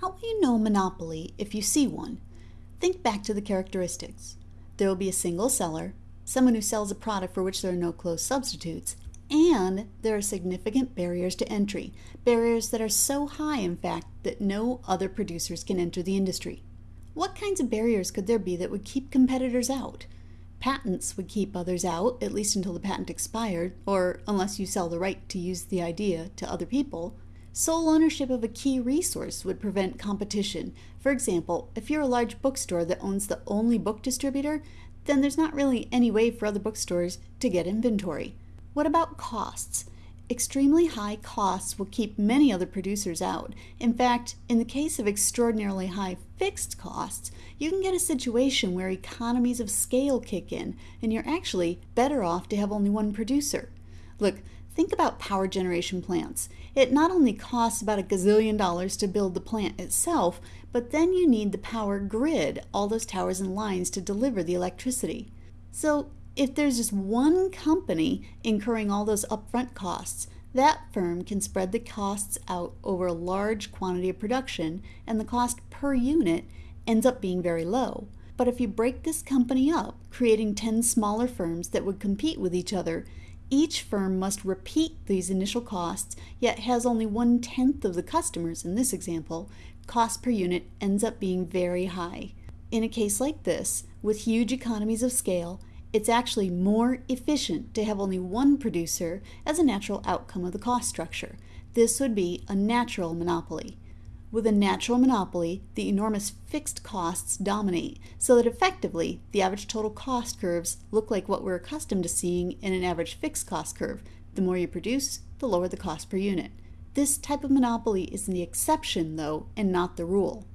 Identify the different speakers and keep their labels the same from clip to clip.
Speaker 1: How will you know monopoly if you see one? Think back to the characteristics. There will be a single seller, someone who sells a product for which there are no close substitutes, and there are significant barriers to entry, barriers that are so high, in fact, that no other producers can enter the industry. What kinds of barriers could there be that would keep competitors out? Patents would keep others out, at least until the patent expired, or unless you sell the right to use the idea to other people. Sole ownership of a key resource would prevent competition. For example, if you're a large bookstore that owns the only book distributor, then there's not really any way for other bookstores to get inventory. What about costs? Extremely high costs will keep many other producers out. In fact, in the case of extraordinarily high fixed costs, you can get a situation where economies of scale kick in, and you're actually better off to have only one producer. Look, think about power generation plants. It not only costs about a gazillion dollars to build the plant itself, but then you need the power grid, all those towers and lines to deliver the electricity. So if there's just one company incurring all those upfront costs, that firm can spread the costs out over a large quantity of production, and the cost per unit ends up being very low. But if you break this company up, creating 10 smaller firms that would compete with each other, each firm must repeat these initial costs, yet has only one tenth of the customers in this example, cost per unit ends up being very high. In a case like this, with huge economies of scale, it's actually more efficient to have only one producer as a natural outcome of the cost structure. This would be a natural monopoly. With a natural monopoly, the enormous fixed costs dominate, so that effectively the average total cost curves look like what we're accustomed to seeing in an average fixed cost curve. The more you produce, the lower the cost per unit. This type of monopoly is the exception, though, and not the rule.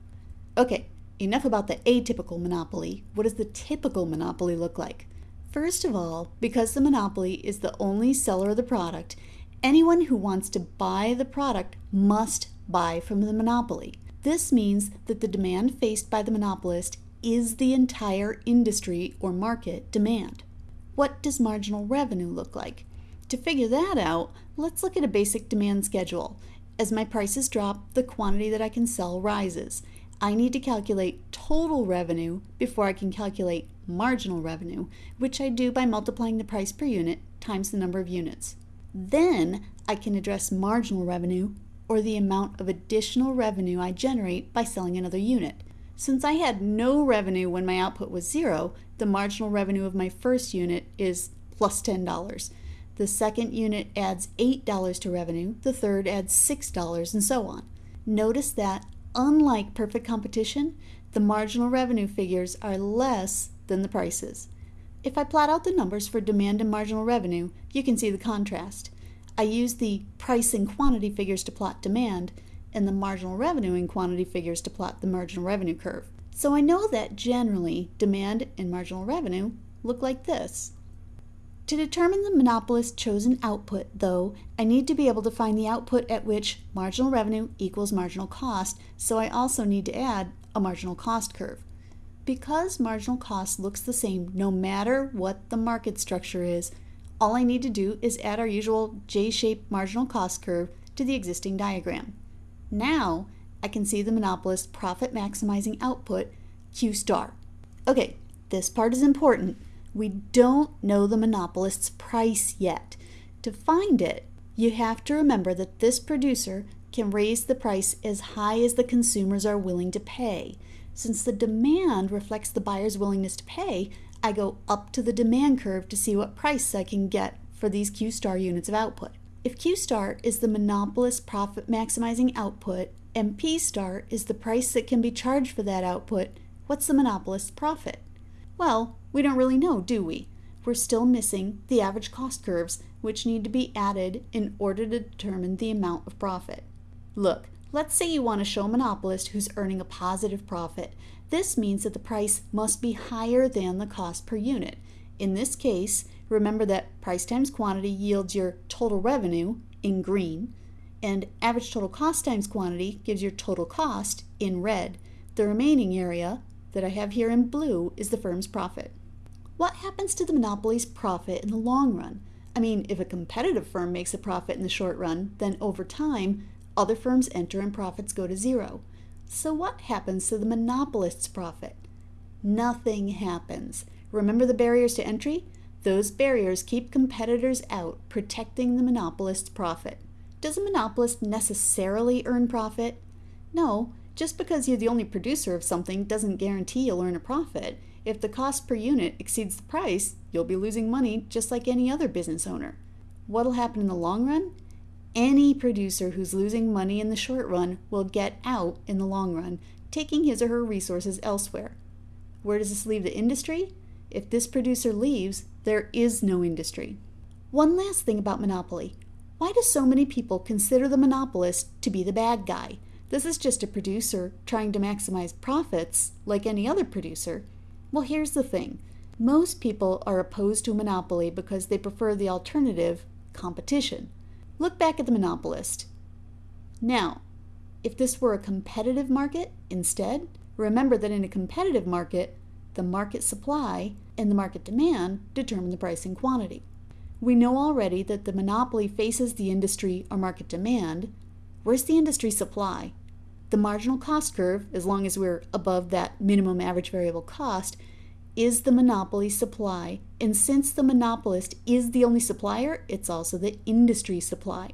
Speaker 1: Okay, enough about the atypical monopoly. What does the typical monopoly look like? First of all, because the monopoly is the only seller of the product, anyone who wants to buy the product must buy from the monopoly. This means that the demand faced by the monopolist is the entire industry or market demand. What does marginal revenue look like? To figure that out, let's look at a basic demand schedule. As my prices drop, the quantity that I can sell rises. I need to calculate total revenue before I can calculate marginal revenue, which I do by multiplying the price per unit times the number of units. Then I can address marginal revenue or the amount of additional revenue I generate by selling another unit. Since I had no revenue when my output was zero, the marginal revenue of my first unit is plus $10. The second unit adds $8 to revenue, the third adds $6, and so on. Notice that, unlike perfect competition, the marginal revenue figures are less than the prices. If I plot out the numbers for demand and marginal revenue, you can see the contrast. I use the price and quantity figures to plot demand, and the marginal revenue and quantity figures to plot the marginal revenue curve. So I know that generally demand and marginal revenue look like this. To determine the monopolist's chosen output, though, I need to be able to find the output at which marginal revenue equals marginal cost, so I also need to add a marginal cost curve. Because marginal cost looks the same no matter what the market structure is, all I need to do is add our usual J-shaped marginal cost curve to the existing diagram. Now I can see the monopolist's profit maximizing output, Q star. Okay, this part is important. We don't know the monopolist's price yet. To find it, you have to remember that this producer can raise the price as high as the consumers are willing to pay. Since the demand reflects the buyer's willingness to pay, I go up to the demand curve to see what price I can get for these Q star units of output. If Q star is the monopolist profit maximizing output and P star is the price that can be charged for that output, what's the monopolist's profit? Well, we don't really know, do we? We're still missing the average cost curves, which need to be added in order to determine the amount of profit. Look, Let's say you want to show a monopolist who's earning a positive profit. This means that the price must be higher than the cost per unit. In this case, remember that price times quantity yields your total revenue in green, and average total cost times quantity gives your total cost in red. The remaining area that I have here in blue is the firm's profit. What happens to the monopoly's profit in the long run? I mean, if a competitive firm makes a profit in the short run, then over time, other firms enter and profits go to zero. So, what happens to the monopolist's profit? Nothing happens. Remember the barriers to entry? Those barriers keep competitors out, protecting the monopolist's profit. Does a monopolist necessarily earn profit? No, just because you're the only producer of something doesn't guarantee you'll earn a profit. If the cost per unit exceeds the price, you'll be losing money just like any other business owner. What'll happen in the long run? Any producer who's losing money in the short run will get out in the long run, taking his or her resources elsewhere. Where does this leave the industry? If this producer leaves, there is no industry. One last thing about monopoly. Why do so many people consider the monopolist to be the bad guy? This is just a producer trying to maximize profits like any other producer. Well, here's the thing most people are opposed to a monopoly because they prefer the alternative, competition. Look back at the monopolist. Now, if this were a competitive market instead, remember that in a competitive market, the market supply and the market demand determine the price and quantity. We know already that the monopoly faces the industry or market demand. Where's the industry supply? The marginal cost curve, as long as we're above that minimum average variable cost, is the monopoly supply. And since the monopolist is the only supplier, it's also the industry supply.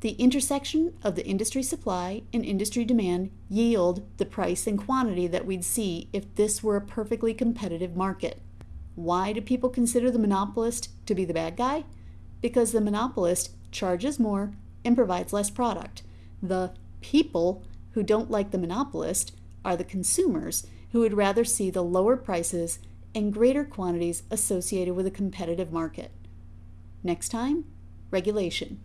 Speaker 1: The intersection of the industry supply and industry demand yield the price and quantity that we'd see if this were a perfectly competitive market. Why do people consider the monopolist to be the bad guy? Because the monopolist charges more and provides less product. The people who don't like the monopolist are the consumers who would rather see the lower prices and greater quantities associated with a competitive market. Next time, regulation.